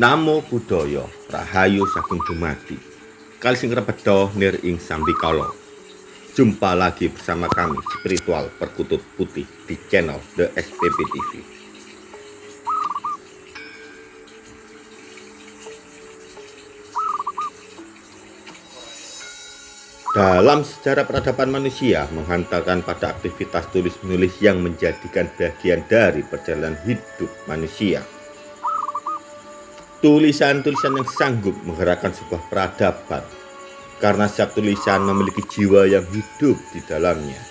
Namo budaya rahayu saking dumadi. Kali sing repeda nir ing. Jumpa lagi bersama kami spiritual perkutut putih di channel The SPP TV. Dalam sejarah peradaban manusia menghantarkan pada aktivitas tulis-menulis yang menjadikan bagian dari perjalanan hidup manusia tulisan-tulisan yang sanggup menggerakkan sebuah peradaban karena setiap tulisan memiliki jiwa yang hidup di dalamnya.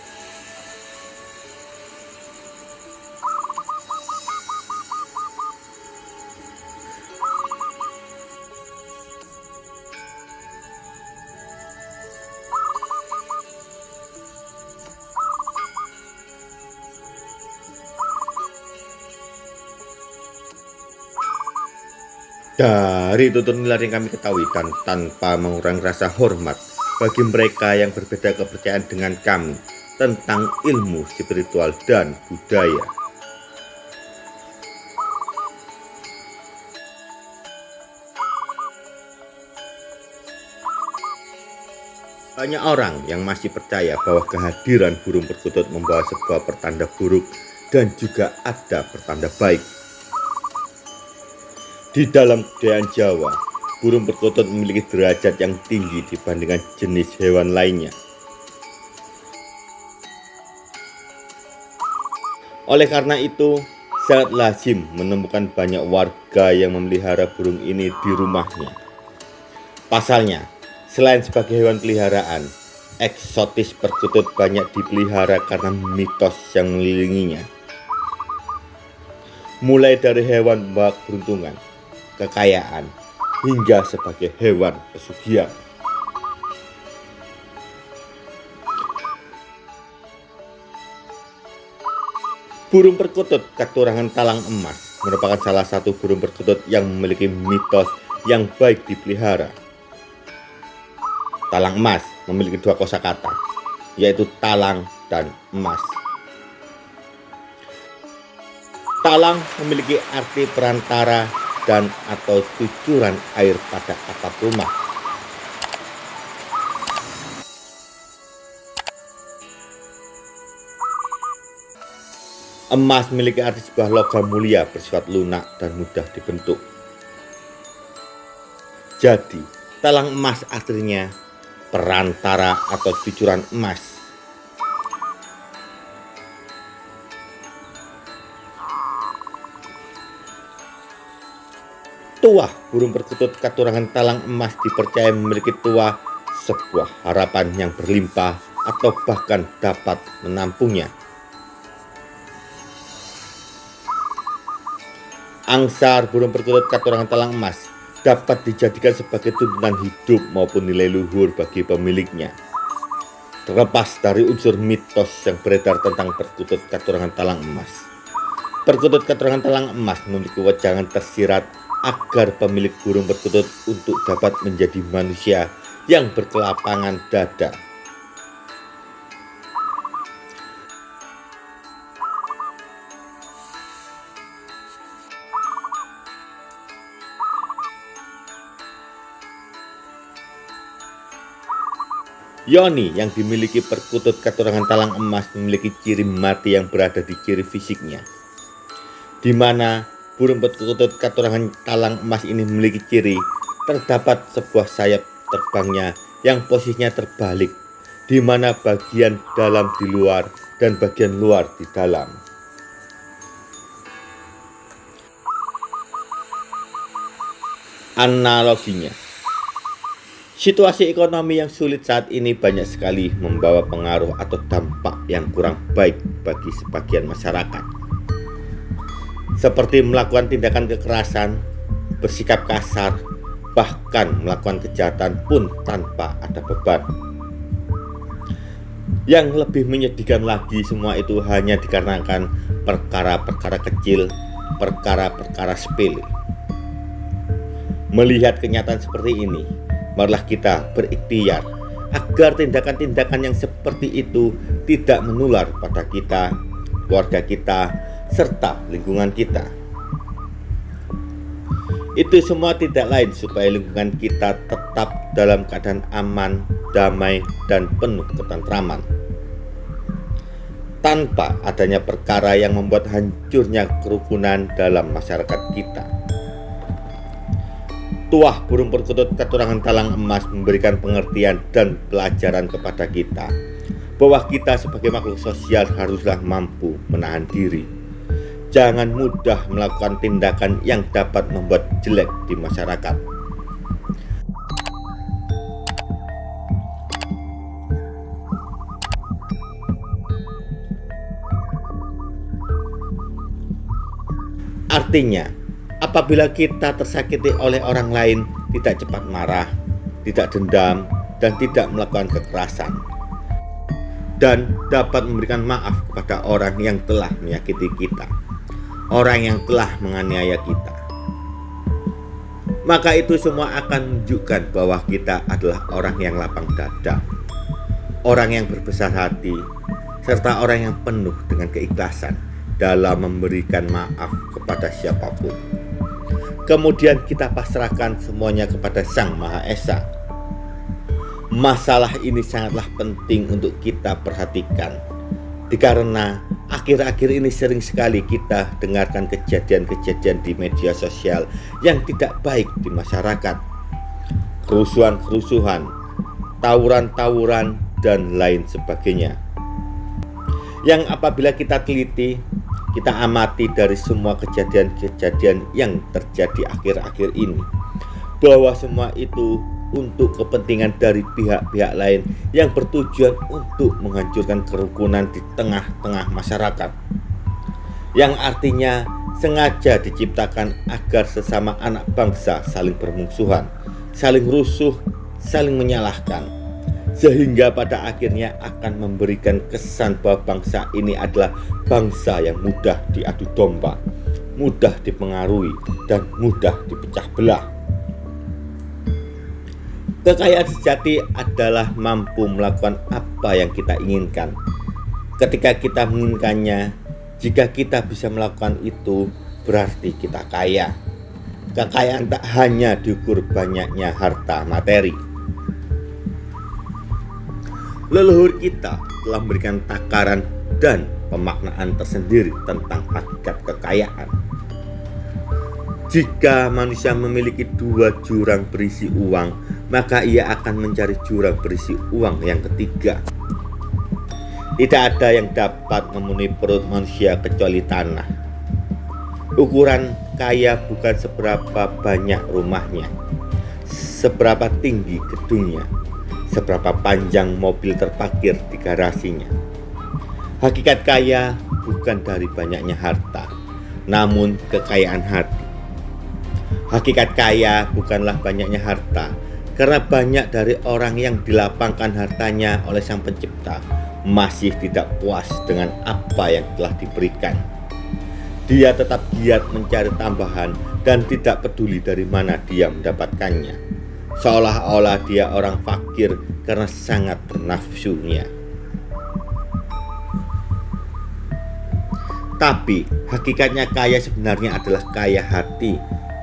Dari tutur nilai yang kami ketahui dan tanpa mengurangi rasa hormat bagi mereka yang berbeda kepercayaan dengan kami tentang ilmu spiritual dan budaya. Banyak orang yang masih percaya bahwa kehadiran burung perkutut membawa sebuah pertanda buruk dan juga ada pertanda baik. Di dalam kebudayaan Jawa, burung perkutut memiliki derajat yang tinggi dibandingkan jenis hewan lainnya. Oleh karena itu, sangat lazim menemukan banyak warga yang memelihara burung ini di rumahnya. Pasalnya, selain sebagai hewan peliharaan, eksotis perkutut banyak dipelihara karena mitos yang mengelilinginya. Mulai dari hewan bak beruntungan, kekayaan, hingga sebagai hewan pesugihan. Burung perkutut katurangan talang emas merupakan salah satu burung perkutut yang memiliki mitos yang baik dipelihara. Talang emas memiliki dua kosakata, yaitu talang dan emas. Talang memiliki arti perantara dan atau cucuran air pada atap rumah. Emas memiliki arti sebuah logam mulia bersifat lunak dan mudah dibentuk. Jadi, talang emas aslinya perantara atau cucuran emas Tuah burung perkutut katurangan talang emas dipercaya memiliki tuah sebuah harapan yang berlimpah atau bahkan dapat menampungnya. Angsar burung perkutut katurangan talang emas dapat dijadikan sebagai tuntunan hidup maupun nilai luhur bagi pemiliknya. Terlepas dari unsur mitos yang beredar tentang perkutut katurangan talang emas. Perkutut katurangan talang emas memiliki wajangan tersirat agar pemilik burung perkutut untuk dapat menjadi manusia yang berkelapangan dada. Yoni yang dimiliki perkutut keturangan talang emas memiliki ciri mati yang berada di ciri fisiknya, di mana Burung perkutut katurangan talang emas ini memiliki ciri terdapat sebuah sayap terbangnya yang posisinya terbalik di mana bagian dalam di luar dan bagian luar di dalam. Analoginya, situasi ekonomi yang sulit saat ini banyak sekali membawa pengaruh atau dampak yang kurang baik bagi sebagian masyarakat seperti melakukan tindakan kekerasan, bersikap kasar, bahkan melakukan kejahatan pun tanpa ada beban. Yang lebih menyedihkan lagi semua itu hanya dikarenakan perkara-perkara kecil, perkara-perkara sepele. Melihat kenyataan seperti ini, marilah kita berikhtiar agar tindakan-tindakan yang seperti itu tidak menular pada kita, keluarga kita, serta lingkungan kita. Itu semua tidak lain supaya lingkungan kita tetap dalam keadaan aman, damai, dan penuh ketentraman. Tanpa adanya perkara yang membuat hancurnya kerukunan dalam masyarakat kita. Tuah burung perkutut keturangan talang emas memberikan pengertian dan pelajaran kepada kita bahwa kita sebagai makhluk sosial haruslah mampu menahan diri. Jangan mudah melakukan tindakan yang dapat membuat jelek di masyarakat. Artinya, Apabila kita tersakiti oleh orang lain, tidak cepat marah, tidak dendam, dan tidak melakukan kekerasan, dan dapat memberikan maaf kepada orang yang telah menyakiti kita, orang yang telah menganiaya kita. Maka itu semua akan menunjukkan bahwa kita adalah orang yang lapang dada, orang yang berbesar hati, serta orang yang penuh dengan keikhlasan dalam memberikan maaf kepada siapa pun. Kemudian kita pasrahkan semuanya kepada Sang Maha Esa. Masalah ini sangatlah penting untuk kita perhatikan. Karena akhir-akhir ini sering sekali kita dengarkan kejadian-kejadian di media sosial yang tidak baik di masyarakat. Kerusuhan-kerusuhan, tawuran-tawuran, dan lain sebagainya. Yang apabila kita teliti, kita amati dari semua kejadian-kejadian yang terjadi akhir-akhir ini bahwa semua itu untuk kepentingan dari pihak-pihak lain yang bertujuan untuk menghancurkan kerukunan di tengah-tengah masyarakat yang artinya sengaja diciptakan agar sesama anak bangsa saling bermusuhan, saling rusuh, saling menyalahkan sehingga pada akhirnya akan memberikan kesan bahwa bangsa ini adalah bangsa yang mudah diadu domba, mudah dipengaruhi, dan mudah dipecah belah. Kekayaan sejati adalah mampu melakukan apa yang kita inginkan. Ketika kita menginginkannya, jika kita bisa melakukan itu, berarti kita kaya. Kekayaan tak hanya diukur banyaknya harta materi, leluhur kita telah memberikan takaran dan pemaknaan tersendiri tentang hakikat kekayaan. Jika manusia memiliki dua jurang berisi uang, maka ia akan mencari jurang berisi uang yang ketiga. Tidak ada yang dapat memenuhi perut manusia kecuali tanah. Ukuran kaya bukan seberapa banyak rumahnya, seberapa tinggi gedungnya, seberapa panjang mobil terparkir di garasinya. Hakikat kaya bukan dari banyaknya harta, namun kekayaan hati. Hakikat kaya bukanlah banyaknya harta, karena banyak dari orang yang dilapangkan hartanya oleh Sang Pencipta masih tidak puas dengan apa yang telah diberikan. Dia tetap giat mencari tambahan dan tidak peduli dari mana dia mendapatkannya seolah-olah dia orang fakir karena sangat bernafsunya. Tapi hakikatnya kaya sebenarnya adalah kaya hati,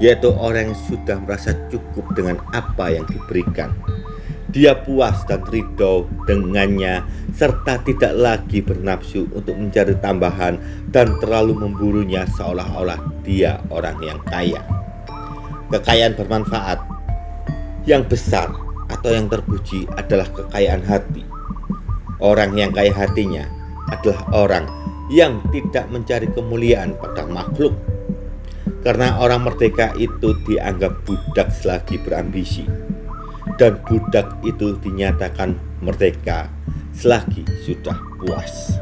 yaitu orang yang sudah merasa cukup dengan apa yang diberikan. Dia puas dan ridho dengannya serta tidak lagi bernafsu untuk mencari tambahan dan terlalu memburunya seolah-olah dia orang yang kaya. Kekayaan bermanfaat yang besar atau yang terpuji adalah kekayaan hati. Orang yang kaya hatinya adalah orang yang tidak mencari kemuliaan pada makhluk. Karena orang merdeka itu dianggap budak selagi berambisi. Dan budak itu dinyatakan merdeka selagi sudah puas.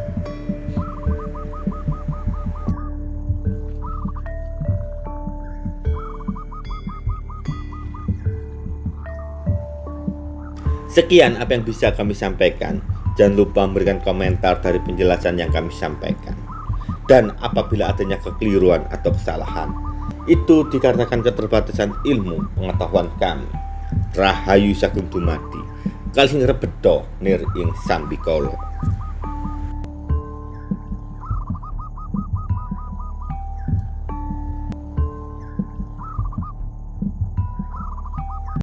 Sekian apa yang bisa kami sampaikan. Jangan lupa memberikan komentar dari penjelasan yang kami sampaikan. Dan apabila adanya kekeliruan atau kesalahan, itu dikarenakan keterbatasan ilmu pengetahuan kami. Rahayu Sagung Dumadi, Kalsing Rebedo Nir Ing Sambikolo.